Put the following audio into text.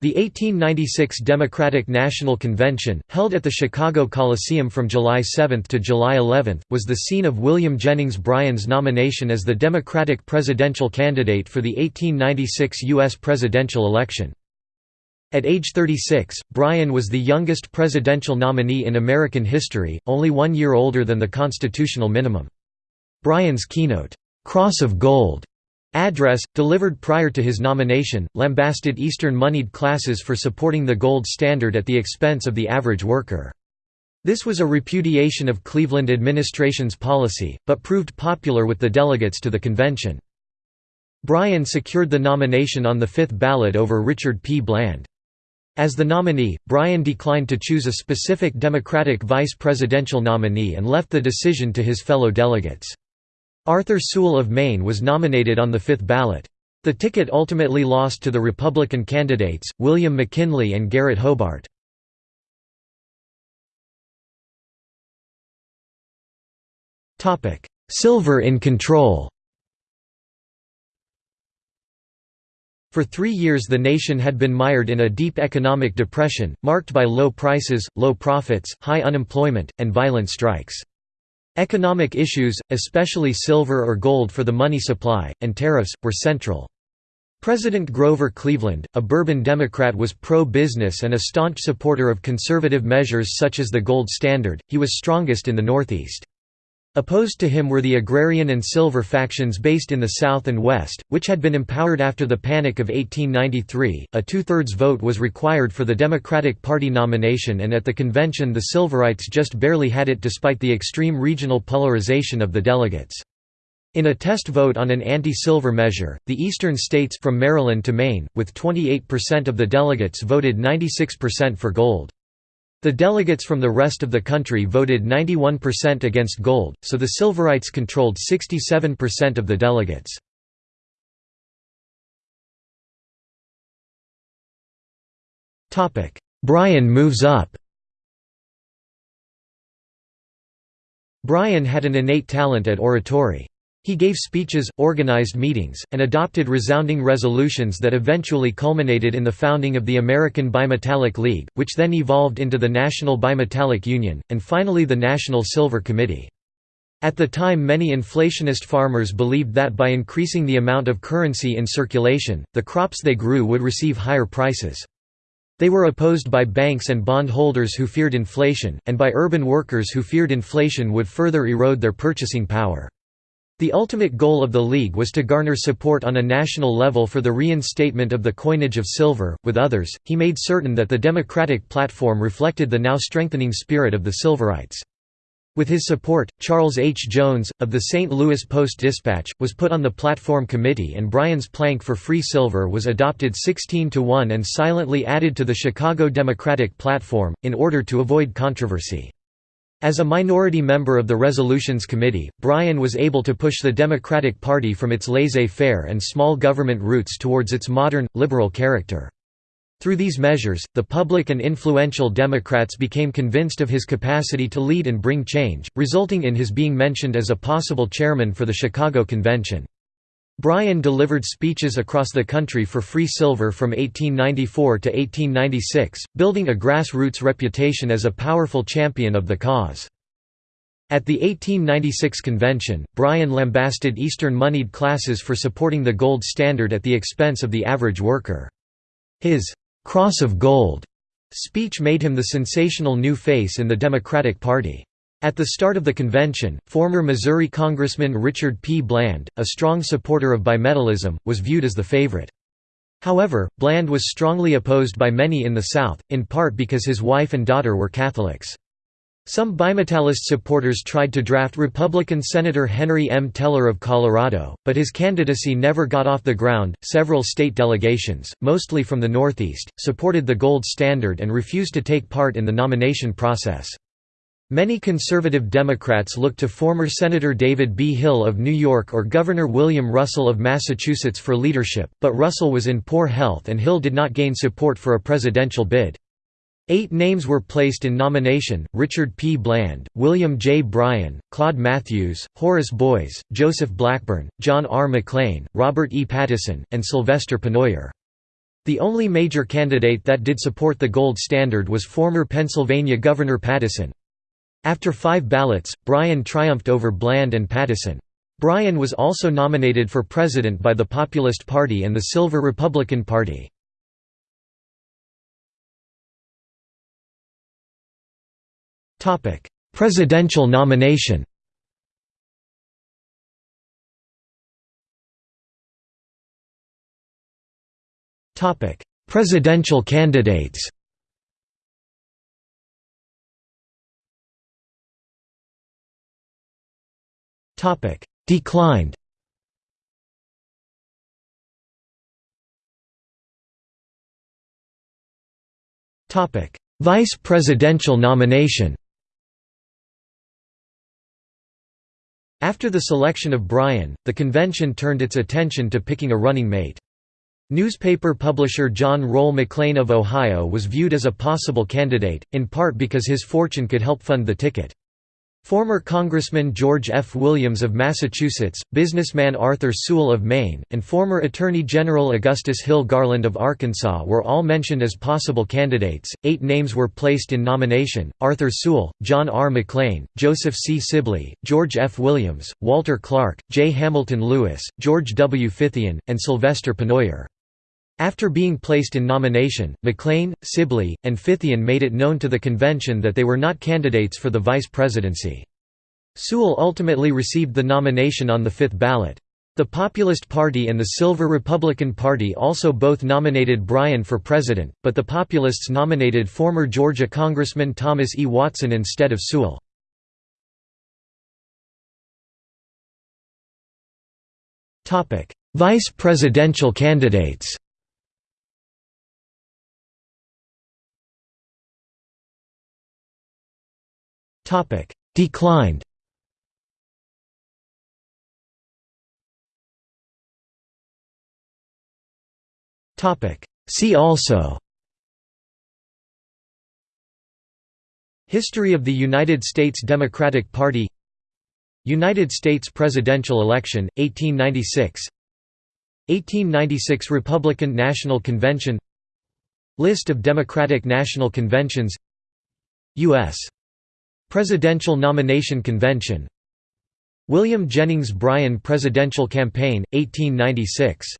The 1896 Democratic National Convention, held at the Chicago Coliseum from July 7 to July 11, was the scene of William Jennings Bryan's nomination as the Democratic presidential candidate for the 1896 U.S. presidential election. At age 36, Bryan was the youngest presidential nominee in American history, only one year older than the constitutional minimum. Bryan's keynote, "'Cross of Gold' Address, delivered prior to his nomination, lambasted Eastern moneyed classes for supporting the gold standard at the expense of the average worker. This was a repudiation of Cleveland administration's policy, but proved popular with the delegates to the convention. Bryan secured the nomination on the fifth ballot over Richard P. Bland. As the nominee, Bryan declined to choose a specific Democratic vice presidential nominee and left the decision to his fellow delegates. Arthur Sewall of Maine was nominated on the fifth ballot. The ticket ultimately lost to the Republican candidates, William McKinley and Garrett Hobart. Silver in control For three years the nation had been mired in a deep economic depression, marked by low prices, low profits, high unemployment, and violent strikes. Economic issues, especially silver or gold for the money supply, and tariffs, were central. President Grover Cleveland, a Bourbon Democrat was pro-business and a staunch supporter of conservative measures such as the gold standard, he was strongest in the Northeast. Opposed to him were the agrarian and silver factions based in the South and West, which had been empowered after the Panic of 1893. A two thirds vote was required for the Democratic Party nomination, and at the convention, the Silverites just barely had it despite the extreme regional polarization of the delegates. In a test vote on an anti-silver measure, the eastern states from Maryland to Maine, with 28% of the delegates voted 96% for gold. The delegates from the rest of the country voted 91% against gold, so the Silverites controlled 67% of the delegates. Bryan moves up Bryan had an innate talent at oratory. He gave speeches, organized meetings, and adopted resounding resolutions that eventually culminated in the founding of the American Bimetallic League, which then evolved into the National Bimetallic Union, and finally the National Silver Committee. At the time many inflationist farmers believed that by increasing the amount of currency in circulation, the crops they grew would receive higher prices. They were opposed by banks and bondholders who feared inflation, and by urban workers who feared inflation would further erode their purchasing power. The ultimate goal of the League was to garner support on a national level for the reinstatement of the coinage of silver. With others, he made certain that the Democratic platform reflected the now strengthening spirit of the Silverites. With his support, Charles H. Jones, of the St. Louis Post-Dispatch, was put on the platform committee and Bryan's plank for free silver was adopted 16 to 1 and silently added to the Chicago Democratic platform, in order to avoid controversy. As a minority member of the Resolutions Committee, Bryan was able to push the Democratic Party from its laissez-faire and small government roots towards its modern, liberal character. Through these measures, the public and influential Democrats became convinced of his capacity to lead and bring change, resulting in his being mentioned as a possible chairman for the Chicago Convention. Bryan delivered speeches across the country for free silver from 1894 to 1896, building a grassroots reputation as a powerful champion of the cause. At the 1896 convention, Bryan lambasted Eastern moneyed classes for supporting the gold standard at the expense of the average worker. His «Cross of Gold» speech made him the sensational new face in the Democratic Party. At the start of the convention, former Missouri Congressman Richard P. Bland, a strong supporter of bimetallism, was viewed as the favorite. However, Bland was strongly opposed by many in the South, in part because his wife and daughter were Catholics. Some bimetallist supporters tried to draft Republican Senator Henry M. Teller of Colorado, but his candidacy never got off the ground. Several state delegations, mostly from the Northeast, supported the gold standard and refused to take part in the nomination process. Many conservative Democrats looked to former Senator David B. Hill of New York or Governor William Russell of Massachusetts for leadership, but Russell was in poor health and Hill did not gain support for a presidential bid. Eight names were placed in nomination, Richard P. Bland, William J. Bryan, Claude Matthews, Horace Boies, Joseph Blackburn, John R. McLean, Robert E. Pattison, and Sylvester Pennoyer. The only major candidate that did support the gold standard was former Pennsylvania Governor Pattison. After five ballots, Bryan triumphed over Bland and Pattison. Bryan was also nominated for president by the Populist Party and the Silver Republican Party. Presidential nomination Presidential candidates Declined Topic: Vice presidential nomination After the selection of Bryan, the convention turned its attention to picking a running mate. Newspaper publisher John Roll McLean of Ohio was viewed as a possible candidate, in part because his fortune could help fund the ticket. Former Congressman George F. Williams of Massachusetts, businessman Arthur Sewall of Maine, and former Attorney General Augustus Hill Garland of Arkansas were all mentioned as possible candidates. Eight names were placed in nomination Arthur Sewall, John R. McLean, Joseph C. Sibley, George F. Williams, Walter Clark, J. Hamilton Lewis, George W. Fithian, and Sylvester Pennoyer. After being placed in nomination, McLean, Sibley, and Fithian made it known to the convention that they were not candidates for the vice presidency. Sewall ultimately received the nomination on the fifth ballot. The Populist Party and the Silver Republican Party also both nominated Bryan for president, but the Populists nominated former Georgia Congressman Thomas E. Watson instead of Sewall. Vice presidential candidates Declined. Topic: See also. History of the United States Democratic Party. United States presidential election, 1896 1896 Republican National Convention. List of Democratic National Conventions. U.S. Presidential Nomination Convention. William Jennings Bryan Presidential Campaign, 1896